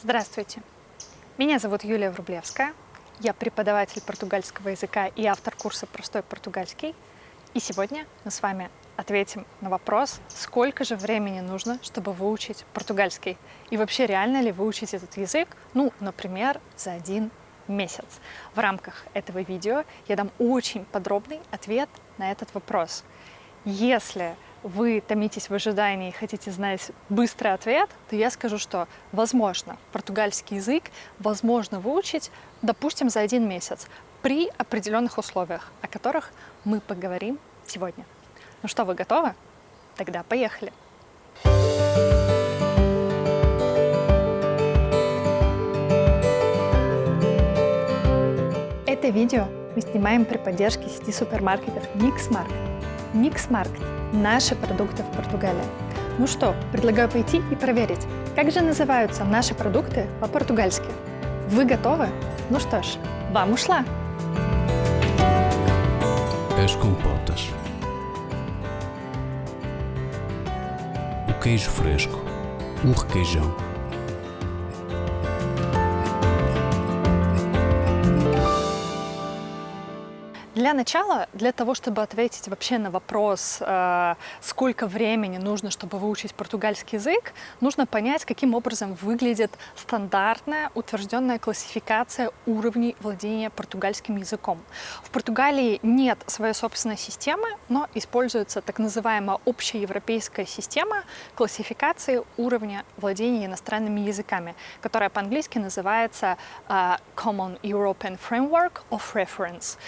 Здравствуйте! Меня зовут Юлия Врублевская. Я преподаватель португальского языка и автор курса «Простой португальский». И сегодня мы с вами ответим на вопрос, сколько же времени нужно, чтобы выучить португальский. И вообще, реально ли выучить этот язык, ну, например, за один месяц. В рамках этого видео я дам очень подробный ответ на этот вопрос. Если вы томитесь в ожидании и хотите знать быстрый ответ, то я скажу, что возможно португальский язык возможно выучить, допустим, за один месяц при определенных условиях, о которых мы поговорим сегодня. Ну что, вы готовы? Тогда поехали! Это видео мы снимаем при поддержке сети супермаркетов Mixmarket. Mixmarket – наши продукты в Португалии. Ну что, предлагаю пойти и проверить, как же называются наши продукты по-португальски. Вы готовы? Ну что ж, вам ушла! As compotas. O queijo fresco. O requeijão. Для начала, для того, чтобы ответить вообще на вопрос, э, сколько времени нужно, чтобы выучить португальский язык, нужно понять, каким образом выглядит стандартная утвержденная классификация уровней владения португальским языком. В Португалии нет своей собственной системы, но используется так называемая общеевропейская система классификации уровня владения иностранными языками, которая по-английски называется э, Common European Framework of Reference.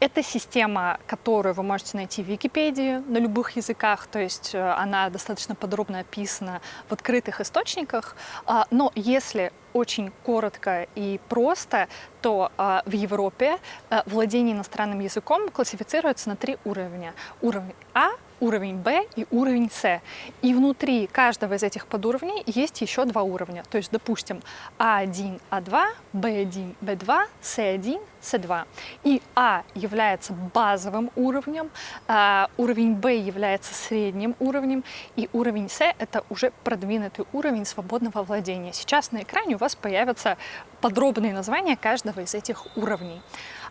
Это это система, которую вы можете найти в Википедии на любых языках, то есть э, она достаточно подробно описана в открытых источниках. А, но если очень коротко и просто, то э, в Европе э, владение иностранным языком классифицируется на три уровня. Уровень А, уровень Б и уровень С. И внутри каждого из этих подуровней есть еще два уровня. То есть, допустим, А1, А2, Б1, Б2, С1, С2. И А является базовым уровнем, а уровень Б является средним уровнем, и уровень С — это уже продвинутый уровень свободного владения. Сейчас на экране у вас появятся подробные названия каждого из этих уровней.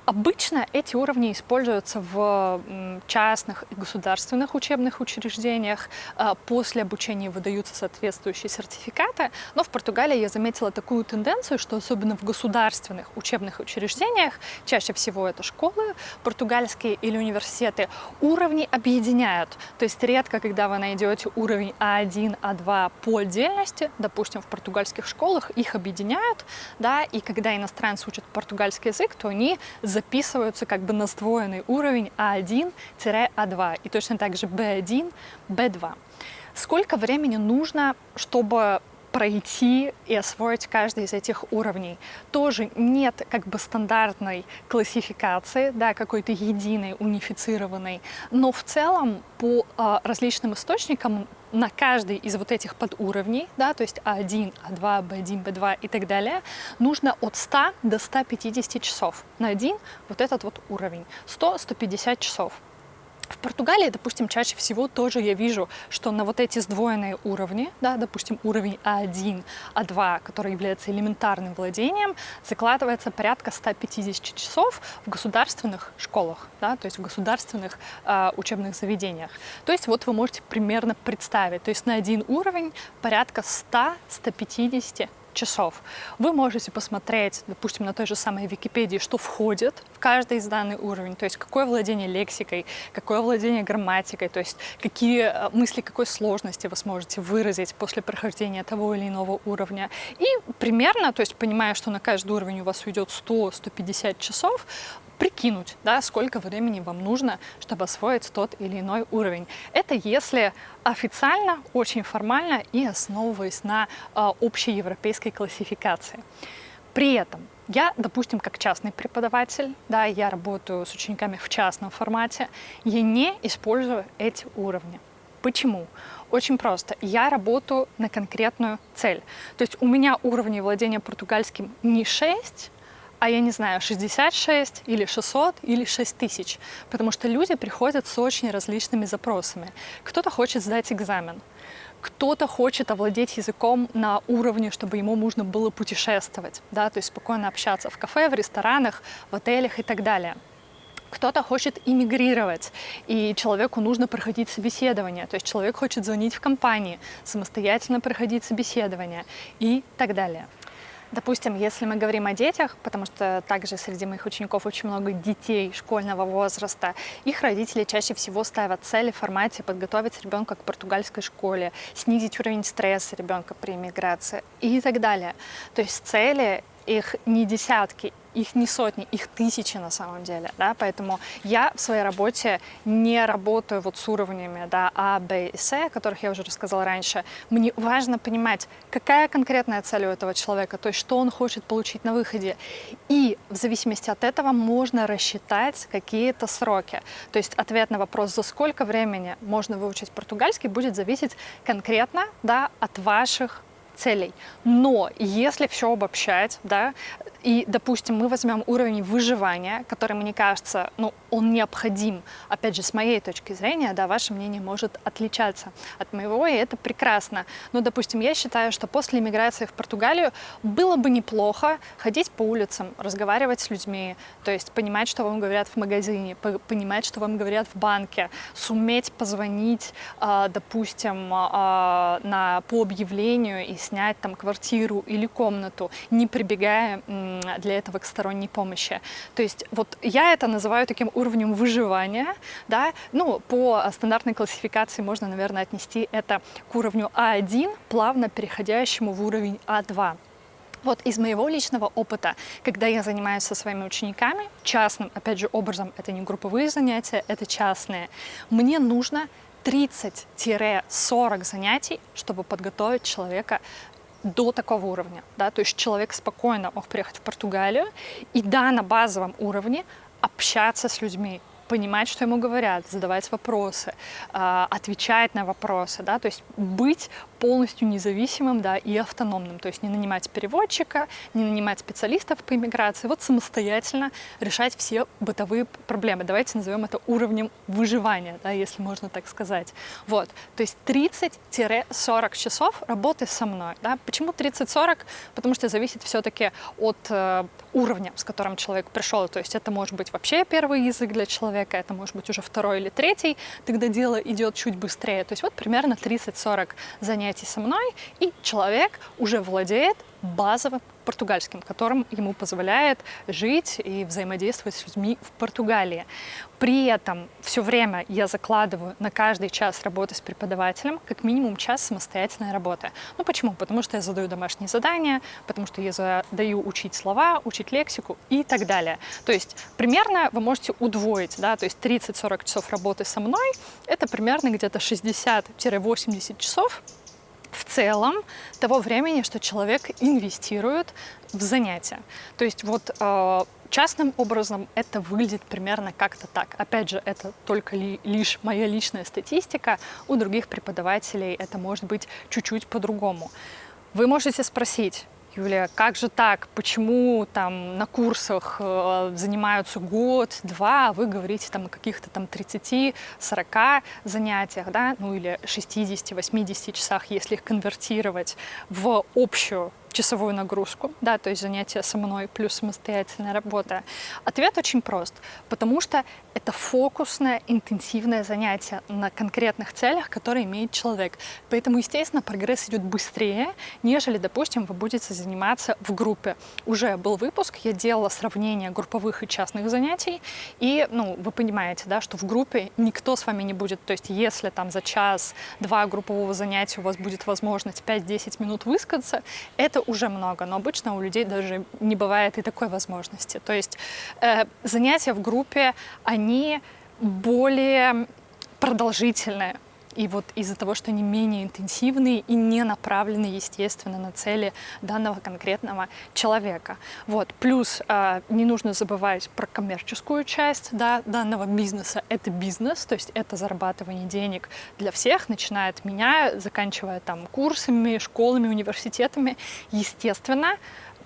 Обычно эти уровни используются в частных и государственных учебных учреждениях. А, после обучения выдаются соответствующие сертификаты. Но в Португалии я заметила такую тенденцию, что особенно в государственных учебных учреждениях, чаще всего это школы португальские или университеты, уровни объединяют. То есть редко, когда вы найдете уровень А1, А2 по отдельности, допустим, в португальских школах, их объединяют, да, и когда иностранцы учат португальский язык, то они записываются как бы на сдвоенный уровень А1-А2 и точно так же B1, B2. Сколько времени нужно, чтобы пройти и освоить каждый из этих уровней. Тоже нет как бы стандартной классификации, да, какой-то единой, унифицированной, но в целом по а, различным источникам на каждый из вот этих подуровней, да, то есть А1, А2, Б1, Б2 и так далее, нужно от 100 до 150 часов. На один вот этот вот уровень. 100-150 часов. В Португалии, допустим, чаще всего тоже я вижу, что на вот эти сдвоенные уровни, да, допустим, уровень А1, А2, который является элементарным владением, закладывается порядка 150 часов в государственных школах, да, то есть в государственных э, учебных заведениях. То есть вот вы можете примерно представить, то есть на один уровень порядка 100-150 часов. Вы можете посмотреть, допустим, на той же самой Википедии, что входит в каждый изданный уровень, то есть какое владение лексикой, какое владение грамматикой, то есть какие э, мысли какой сложности вы сможете выразить после прохождения того или иного уровня. И примерно, то есть понимая, что на каждый уровень у вас уйдет 100-150 часов, прикинуть, да, сколько времени вам нужно, чтобы освоить тот или иной уровень. Это если официально, очень формально и основываясь на э, общей европейской классификации. При этом я, допустим, как частный преподаватель, да, я работаю с учениками в частном формате, я не использую эти уровни. Почему? Очень просто. Я работаю на конкретную цель. То есть у меня уровни владения португальским не 6, а я не знаю, 66 или 600 или 6000, потому что люди приходят с очень различными запросами. Кто-то хочет сдать экзамен, Кто-то хочет овладеть языком на уровне, чтобы ему нужно было путешествовать, да, то есть спокойно общаться в кафе, в ресторанах, в отелях и так далее. Кто-то хочет иммигрировать, и человеку нужно проходить собеседование. То есть человек хочет звонить в компании, самостоятельно проходить собеседование и так далее. Допустим, если мы говорим о детях, потому что также среди моих учеников очень много детей школьного возраста, их родители чаще всего ставят цели в формате подготовить ребенка к португальской школе, снизить уровень стресса ребенка при иммиграции и так далее. То есть цели их не десятки, их не сотни, их тысячи на самом деле, да, поэтому я в своей работе не работаю вот с уровнями, да, А, Б и С, о которых я уже рассказала раньше. Мне важно понимать, какая конкретная цель у этого человека, то есть что он хочет получить на выходе, и в зависимости от этого можно рассчитать какие-то сроки. То есть ответ на вопрос, за сколько времени можно выучить португальский, будет зависеть конкретно, да, от ваших целей. Но если все обобщать, да, и, допустим, мы возьмем уровень выживания, который, мне кажется, ну, он необходим. Опять же, с моей точки зрения, да, ваше мнение может отличаться от моего, и это прекрасно. Но, допустим, я считаю, что после иммиграции в Португалию было бы неплохо ходить по улицам, разговаривать с людьми, то есть понимать, что вам говорят в магазине, понимать, что вам говорят в банке, суметь позвонить, а, допустим, а, на, по объявлению и снять там квартиру или комнату, не прибегая для этого к сторонней помощи. То есть вот я это называю таким уровнем выживания, да, ну, по стандартной классификации можно, наверное, отнести это к уровню А1, плавно переходящему в уровень А2. Вот из моего личного опыта, когда я занимаюсь со своими учениками, частным, опять же, образом, это не групповые занятия, это частные, мне нужно 30-40 занятий, чтобы подготовить человека до такого уровня. Да? То есть человек спокойно мог приехать в Португалию и, да, на базовом уровне общаться с людьми, понимать, что ему говорят, задавать вопросы, а, отвечать на вопросы, да, то есть быть полностью независимым да, и автономным, то есть не нанимать переводчика, не нанимать специалистов по иммиграции, вот самостоятельно решать все бытовые проблемы. Давайте назовем это уровнем выживания, да, если можно так сказать. Вот, то есть 30-40 часов работы со мной. Да. Почему 30-40? Потому что зависит все-таки от э, уровня, с которым человек пришел. То есть это может быть вообще первый язык для человека, это может быть уже второй или третий, тогда дело идет чуть быстрее. То есть вот примерно 30-40 занятий занятий со мной, и человек уже владеет базовым португальским, которым ему позволяет жить и взаимодействовать с людьми в Португалии. При этом все время я закладываю на каждый час работы с преподавателем как минимум час самостоятельной работы. Ну почему? Потому что я задаю домашние задания, потому что я задаю учить слова, учить лексику и так далее. То есть примерно вы можете удвоить, да, то есть 30-40 часов работы со мной, это примерно где-то 60-80 часов в целом того времени, что человек инвестирует в занятия. То есть вот э, частным образом это выглядит примерно как-то так. Опять же, это только ли, лишь моя личная статистика, у других преподавателей это может быть чуть-чуть по-другому. Вы можете спросить, Юлия, как же так? Почему там на курсах э, занимаются год, два, а вы говорите там о каких-то там 30-40 занятиях, да, ну или 60-80 часах, если их конвертировать в общую часовую нагрузку, да, то есть занятия со мной плюс самостоятельная работа? Ответ очень прост, потому что это фокусное, интенсивное занятие на конкретных целях, которые имеет человек. Поэтому, естественно, прогресс идет быстрее, нежели, допустим, вы будете заниматься в группе. Уже был выпуск, я делала сравнение групповых и частных занятий, и, ну, вы понимаете, да, что в группе никто с вами не будет, то есть если там за час-два группового занятия у вас будет возможность 5-10 минут высказаться, это уже много, но обычно у людей даже не бывает и такой возможности. То есть э, занятия в группе, они более продолжительные. И вот из-за того, что они менее интенсивные и не направлены, естественно, на цели данного конкретного человека. Вот. Плюс э, не нужно забывать про коммерческую часть да, данного бизнеса. Это бизнес, то есть это зарабатывание денег для всех, начиная от меня, заканчивая там курсами, школами, университетами. Естественно,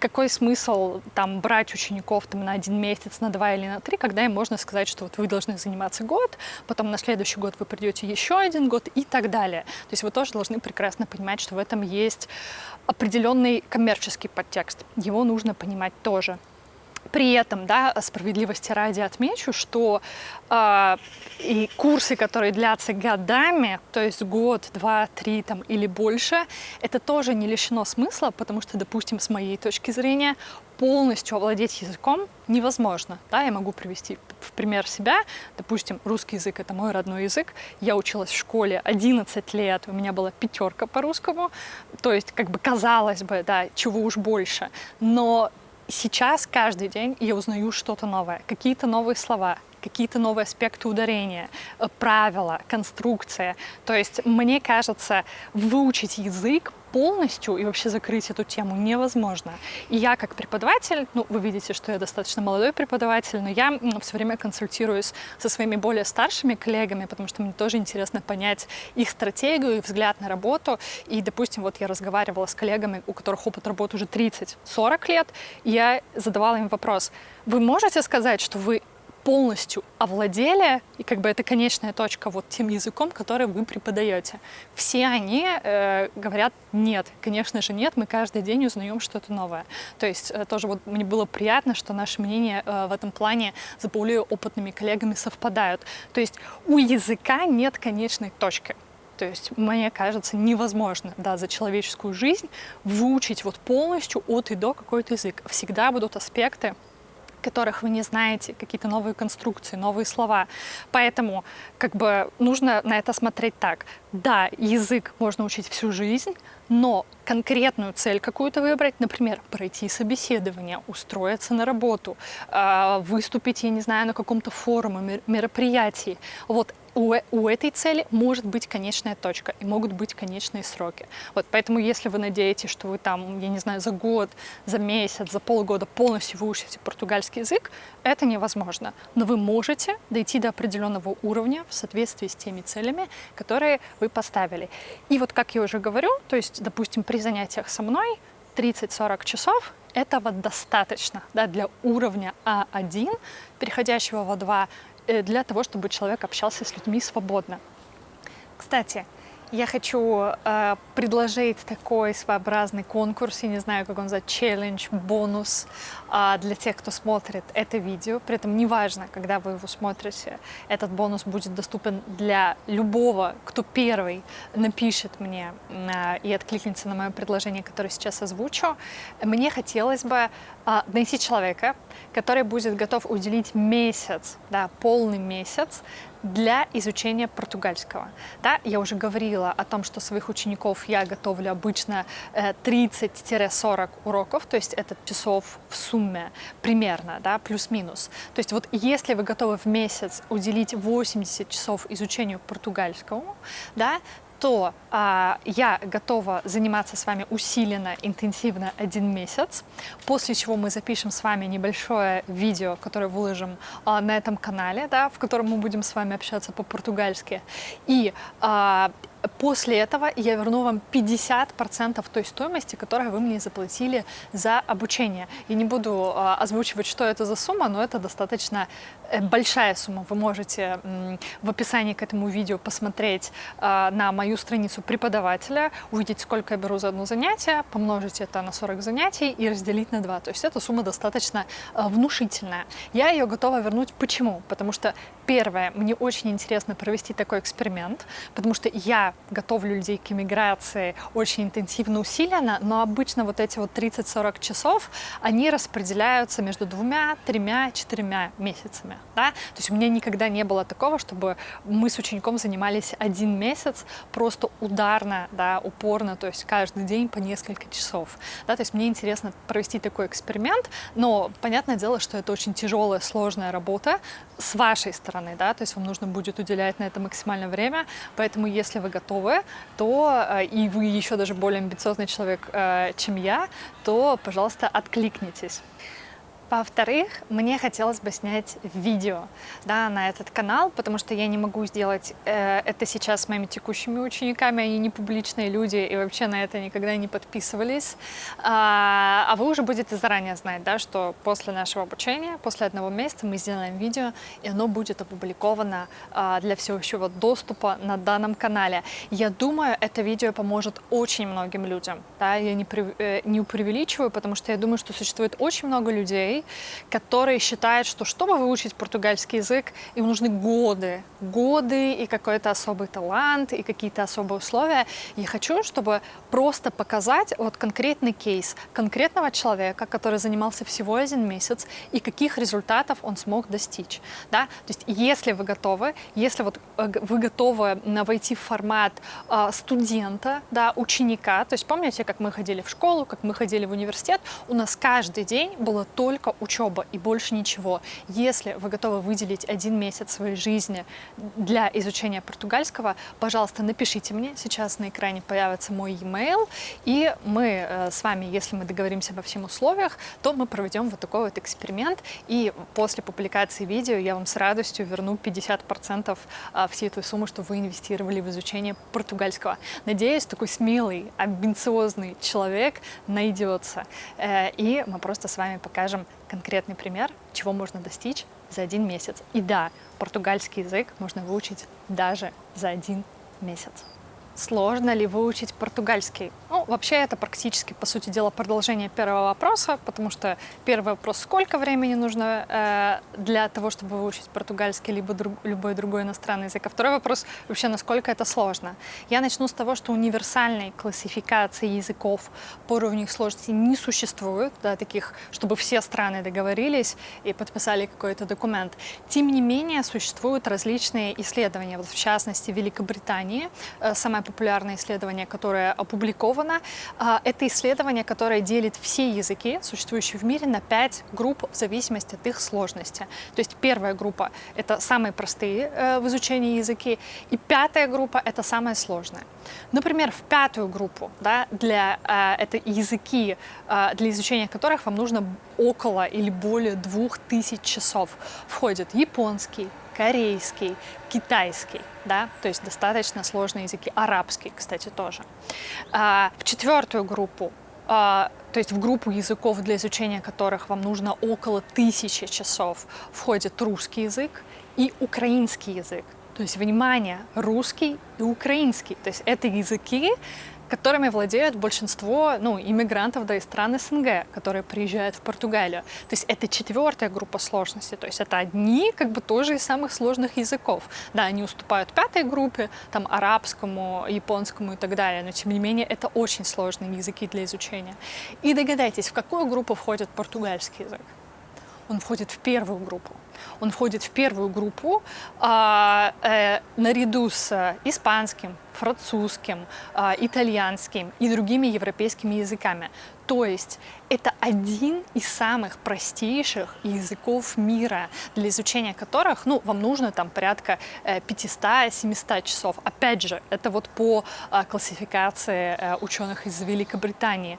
какой смысл там брать учеников там, на один месяц, на два или на три, когда им можно сказать, что вот вы должны заниматься год, потом на следующий год вы придете еще один год и так далее. То есть вы тоже должны прекрасно понимать, что в этом есть определенный коммерческий подтекст. Его нужно понимать тоже. При этом, да, справедливости ради отмечу, что э, и курсы, которые длятся годами, то есть год, два, три там, или больше, это тоже не лишено смысла, потому что, допустим, с моей точки зрения, полностью овладеть языком невозможно. Да, я могу привести в пример себя. Допустим, русский язык — это мой родной язык. Я училась в школе 11 лет, у меня была пятерка по русскому. То есть, как бы казалось бы, да, чего уж больше. Но сейчас каждый день я узнаю что-то новое, какие-то новые слова, какие-то новые аспекты ударения, э, правила, конструкция. То есть, мне кажется, выучить язык полностью и вообще закрыть эту тему невозможно. И я как преподаватель, ну, вы видите, что я достаточно молодой преподаватель, но я все время консультируюсь со своими более старшими коллегами, потому что мне тоже интересно понять их стратегию и взгляд на работу. И, допустим, вот я разговаривала с коллегами, у которых опыт работы уже 30-40 лет, и я задавала им вопрос, вы можете сказать, что вы полностью овладели, и как бы это конечная точка вот тем языком, который вы преподаете. Все они э, говорят нет, конечно же нет, мы каждый день узнаем что-то новое. То есть э, тоже вот мне было приятно, что наши мнения э, в этом плане с более опытными коллегами совпадают. То есть у языка нет конечной точки. То есть, мне кажется, невозможно да, за человеческую жизнь выучить вот полностью от и до какой-то язык. Всегда будут аспекты, которых вы не знаете, какие-то новые конструкции, новые слова. Поэтому как бы нужно на это смотреть так. Да, язык можно учить всю жизнь, но конкретную цель какую-то выбрать, например, пройти собеседование, устроиться на работу, а, выступить, я не знаю, на каком-то форуме, мероприятии. Вот у, у этой цели может быть конечная точка и могут быть конечные сроки. Вот поэтому, если вы надеетесь, что вы там, я не знаю, за год, за месяц, за полгода полностью выучите португальский язык, это невозможно. Но вы можете дойти до определенного уровня в соответствии с теми целями, которые вы поставили. И вот, как я уже говорю, то есть, допустим, при занятиях со мной 30-40 часов этого достаточно да, для уровня А1, переходящего в А2, Э, для того, чтобы человек общался с людьми свободно. Кстати, я хочу э, предложить такой своеобразный конкурс, я не знаю, как он называется, челлендж, бонус э, для тех, кто смотрит это видео. При этом неважно, когда вы его смотрите, этот бонус будет доступен для любого, кто первый напишет мне э, и откликнется на мое предложение, которое сейчас озвучу. Мне хотелось бы э, найти человека, который будет готов уделить месяц, да, полный месяц для изучения португальского. Да, я уже говорила о том, что своих учеников я готовлю обычно 30-40 э, уроков, то есть это часов в сумме примерно, да, плюс-минус. То есть вот если вы готовы в месяц уделить 80 часов изучению португальского, да, то а, я готова заниматься с вами усиленно, интенсивно один месяц, после чего мы запишем с вами небольшое видео, которое выложим а, на этом канале, да, в котором мы будем с вами общаться по-португальски. И а, После этого я верну вам 50% той стоимости, которую вы мне заплатили за обучение. Я не буду э, озвучивать, что это за сумма, но это достаточно э, большая сумма. Вы можете в описании к этому видео посмотреть э, на мою страницу преподавателя, увидеть, сколько я беру за одно занятие, помножить это на 40 занятий и разделить на 2. То есть эта сумма достаточно э, внушительная. Я ее готова вернуть. Почему? Потому что, первое, мне очень интересно провести такой эксперимент, потому что я готовлю людей к иммиграции очень интенсивно, усиленно, но обычно вот эти вот 30-40 часов, они распределяются между двумя, тремя, четырьмя месяцами. Да? То есть у меня никогда не было такого, чтобы мы с учеником занимались один месяц просто ударно, да, упорно, то есть каждый день по несколько часов. Да? То есть мне интересно провести такой эксперимент, но понятное дело, что это очень тяжелая, сложная работа с вашей стороны, да, то есть вам нужно будет уделять на это максимальное время, поэтому если вы готовы, то э, и вы еще даже более амбициозный человек, э, чем я, то, пожалуйста, откликнитесь. Во-вторых, мне хотелось бы снять видео да, на этот канал, потому что я не могу сделать э, это сейчас с моими текущими учениками, они не публичные люди и вообще на это никогда не подписывались. А, а вы уже будете заранее знать, да, что после нашего обучения, после одного месяца мы сделаем видео, и оно будет опубликовано а, для всеобщего доступа на данном канале. Я думаю, это видео поможет очень многим людям. Да? Я не, э, не преувеличиваю, потому что я думаю, что существует очень много людей, которые считают, что чтобы выучить португальский язык, им нужны годы, годы и какой-то особый талант, и какие-то особые условия. Я хочу, чтобы просто показать вот конкретный кейс конкретного человека, который занимался всего один месяц, и каких результатов он смог достичь. Да? То есть если вы готовы, если вот э, вы готовы войти в формат э, студента, да, ученика, то есть помните, как мы ходили в школу, как мы ходили в университет, у нас каждый день было только учеба и больше ничего. Если вы готовы выделить один месяц своей жизни для изучения португальского, пожалуйста, напишите мне. Сейчас на экране появится мой e-mail, и мы э, с вами, если мы договоримся обо всех условиях, то мы проведем вот такой вот эксперимент, и после публикации видео я вам с радостью верну 50% э, всей той суммы, что вы инвестировали в изучение португальского. Надеюсь, такой смелый, амбициозный человек найдется, э, и мы просто с вами покажем конкретный пример, чего можно достичь за один месяц. И да, португальский язык можно выучить даже за один месяц. Сложно ли выучить португальский? Ну, вообще это практически, по сути дела, продолжение первого вопроса, потому что первый вопрос, сколько времени нужно э, для того, чтобы выучить португальский, либо друг, любой другой иностранный язык. А второй вопрос, вообще, насколько это сложно. Я начну с того, что универсальной классификации языков по уровню их сложности не существует, да, таких, чтобы все страны договорились и подписали какой-то документ. Тем не менее, существуют различные исследования. Вот в частности, в Великобритании э, самая популярное исследование, которое опубликовано. А, это исследование, которое делит все языки, существующие в мире, на пять групп в зависимости от их сложности. То есть первая группа — это самые простые э, в изучении языки, и пятая группа — это самая сложная. Например, в пятую группу, да, для э, это языки, э, для изучения которых вам нужно около или более двух тысяч часов, входит японский, корейский, китайский, да, то есть достаточно сложные языки, арабский, кстати, тоже. А, в четвертую группу, а, то есть в группу языков, для изучения которых вам нужно около тысячи часов, входит русский язык и украинский язык. То есть, внимание, русский и украинский. То есть это языки, которыми владеют большинство ну, иммигрантов да, из стран СНГ, которые приезжают в Португалию. То есть это четвертая группа сложности, то есть это одни как бы тоже из самых сложных языков. Да, они уступают пятой группе, там арабскому, японскому и так далее, но тем не менее это очень сложные языки для изучения. И догадайтесь, в какую группу входит португальский язык? Он входит в первую группу он входит в первую группу а, э, наряду с испанским, французским, а, итальянским и другими европейскими языками. То есть это один из самых простейших языков мира, для изучения которых ну, вам нужно там порядка 500-700 э, часов. Опять же, это вот по а, классификации э, ученых из Великобритании.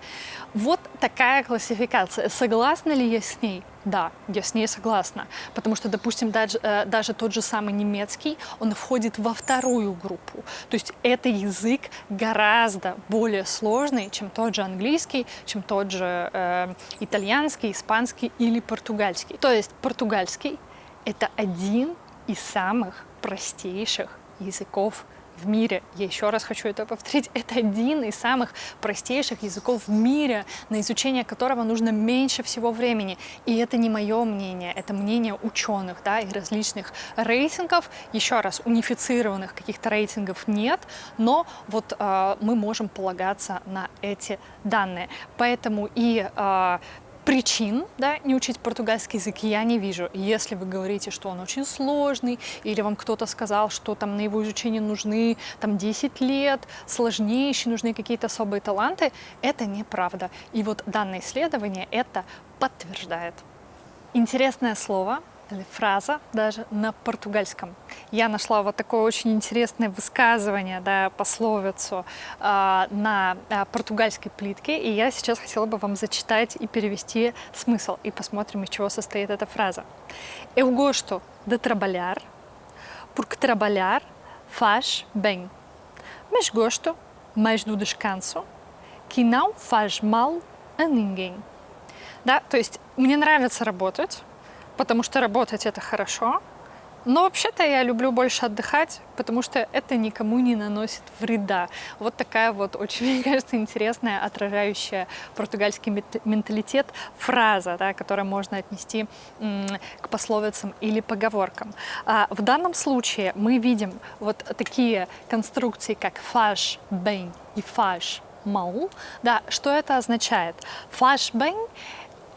Вот такая классификация. Согласна ли я с ней? Да, я с ней согласна, потому что, допустим, даже, э, даже тот же самый немецкий, он входит во вторую группу. То есть это язык гораздо более сложный, чем тот же английский, чем тот же э, итальянский, испанский или португальский. То есть португальский — это один из самых простейших языков в мире. Я еще раз хочу это повторить. Это один из самых простейших языков в мире, на изучение которого нужно меньше всего времени. И это не мое мнение, это мнение ученых да, и различных рейтингов. Еще раз, унифицированных каких-то рейтингов нет, но вот э, мы можем полагаться на эти данные. Поэтому и э, причин да, не учить португальский язык я не вижу. Если вы говорите, что он очень сложный, или вам кто-то сказал, что там на его изучение нужны там 10 лет, сложнейшие, нужны какие-то особые таланты, это неправда. И вот данное исследование это подтверждает. Интересное слово фраза даже на португальском. Я нашла вот такое очень интересное высказывание, да, пословицу э, на э, португальской плитке, и я сейчас хотела бы вам зачитать и перевести смысл, и посмотрим, из чего состоит эта фраза. Eu gosto de trabalhar, porque trabalhar faz bem, mas gosto mais do descanso, que não faz mal a ninguém. Да, то есть мне нравится работать, потому что работать это хорошо, но вообще-то я люблю больше отдыхать, потому что это никому не наносит вреда. Вот такая вот очень, мне кажется, интересная, отражающая португальский менталитет фраза, да, которую можно отнести к пословицам или поговоркам. А в данном случае мы видим вот такие конструкции, как faz bem и faz mal. Да, что это означает? Faz bem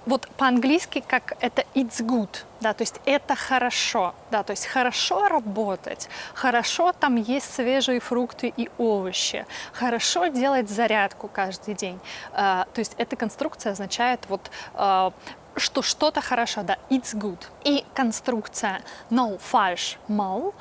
вот по-английски как это it's good, да, то есть это хорошо, да, то есть хорошо работать, хорошо там есть свежие фрукты и овощи, хорошо делать зарядку каждый день. Uh, то есть эта конструкция означает вот uh, что что-то хорошо, да, it's good. И конструкция no faz mal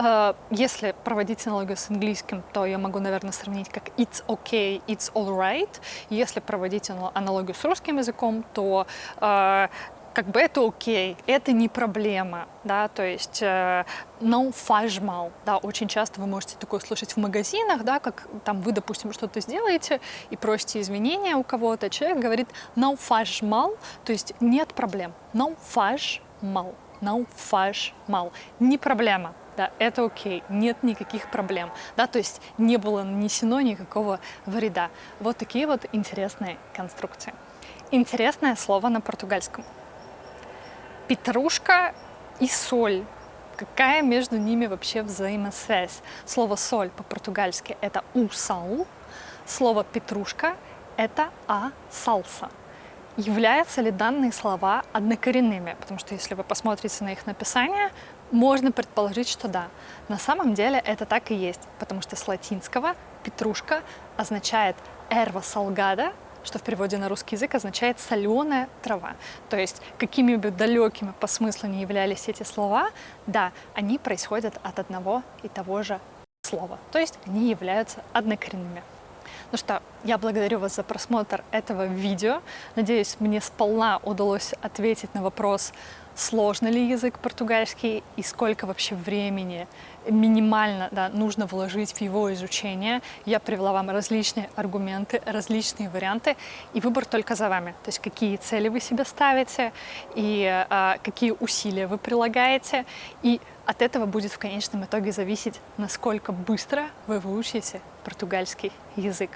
Э, если проводить аналогию с английским, то я могу, наверное, сравнить как it's okay, it's alright. Если проводить аналогию с русским языком, то э, как бы это окей, это не проблема, да, то есть э, no faz mal, да, очень часто вы можете такое слышать в магазинах, да, как там вы, допустим, что-то сделаете и просите извинения у кого-то, человек говорит no faz mal, то есть нет проблем, no faz mal, no faz mal, не проблема, да, это окей, нет никаких проблем, да, то есть не было нанесено никакого вреда. Вот такие вот интересные конструкции. Интересное слово на португальском. Петрушка и соль. Какая между ними вообще взаимосвязь? Слово соль по-португальски это у сал, слово петрушка это а салса. Являются ли данные слова однокоренными? Потому что если вы посмотрите на их написание, можно предположить, что да. На самом деле это так и есть, потому что с латинского петрушка означает erva salgada, что в переводе на русский язык означает соленая трава. То есть какими бы далекими по смыслу не являлись эти слова, да, они происходят от одного и того же слова. То есть они являются однокоренными. Ну что, я благодарю вас за просмотр этого видео. Надеюсь, мне сполна удалось ответить на вопрос, сложный ли язык португальский и сколько вообще времени минимально да, нужно вложить в его изучение. Я привела вам различные аргументы, различные варианты, и выбор только за вами. То есть какие цели вы себе ставите, и а, какие усилия вы прилагаете, и от этого будет в конечном итоге зависеть, насколько быстро вы выучите португальский язык.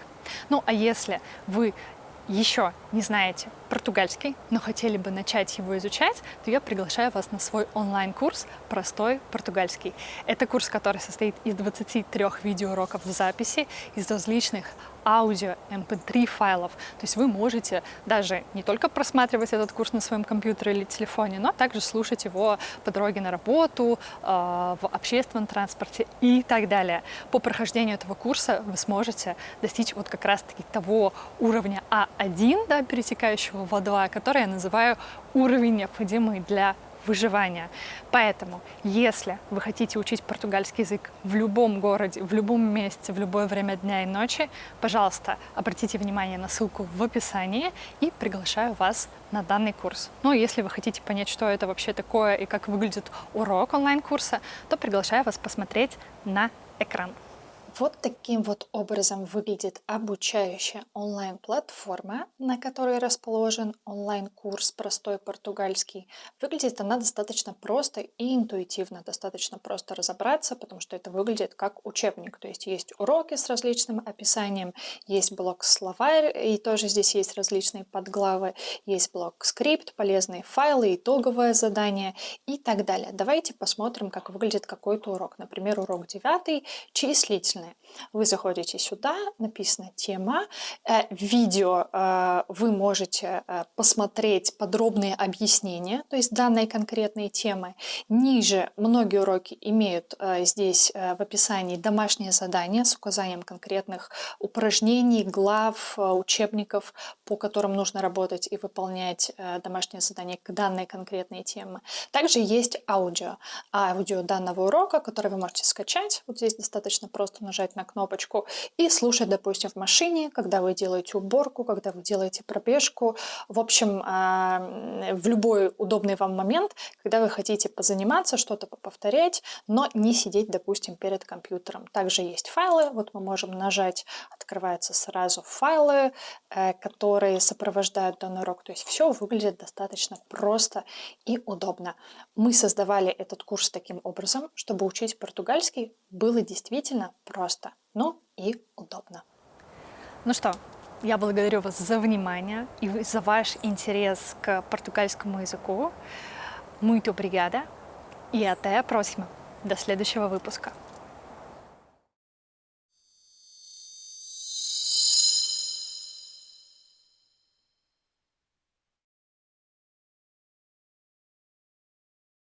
Ну а если вы еще не знаете португальский, но хотели бы начать его изучать, то я приглашаю вас на свой онлайн-курс «Простой португальский». Это курс, который состоит из 23 видеоуроков в записи, из различных аудио, mp3 эм файлов. То есть вы можете даже не только просматривать этот курс на своем компьютере или телефоне, но также слушать его по дороге на работу, э, в общественном транспорте и так далее. По прохождению этого курса вы сможете достичь вот как раз-таки того уровня А1, да, пересекающего в А2, который я называю уровень, необходимый для выживания. Поэтому, если вы хотите учить португальский язык в любом городе, в любом месте, в любое время дня и ночи, пожалуйста, обратите внимание на ссылку в описании и приглашаю вас на данный курс. Ну, если вы хотите понять, что это вообще такое и как выглядит урок онлайн-курса, то приглашаю вас посмотреть на экран. Вот таким вот образом выглядит обучающая онлайн-платформа, на которой расположен онлайн-курс «Простой португальский». Выглядит она достаточно просто и интуитивно, достаточно просто разобраться, потому что это выглядит как учебник. То есть есть уроки с различным описанием, есть блок словарь, и тоже здесь есть различные подглавы, есть блок скрипт, полезные файлы, итоговое задание и так далее. Давайте посмотрим, как выглядит какой-то урок. Например, урок 9 числительный разные. Вы заходите сюда, написано тема, э, видео э, вы можете э, посмотреть подробные объяснения, то есть данной конкретной темы. Ниже многие уроки имеют здесь в описании домашние задания с указанием конкретных упражнений, глав, учебников, по которым нужно работать и выполнять домашние задания к данной конкретной теме. Также есть аудио. Аудио данного урока, который вы можете скачать. Вот здесь достаточно просто нажать на кнопочку и слушать, допустим, в машине, когда вы делаете уборку, когда вы делаете пробежку. В общем, а, в любой удобный вам момент, когда вы хотите позаниматься, что-то повторять, но не сидеть, допустим, перед компьютером. Также есть файлы. Вот мы можем нажать, открываются сразу файлы, э, которые сопровождают данный урок. То есть все выглядит достаточно просто и удобно. Мы создавали этот курс таким образом, чтобы учить португальский было действительно просто, ну и удобно. Ну что, я благодарю вас за внимание и за ваш интерес к португальскому языку. Muito obrigada и até a próxima. До следующего выпуска.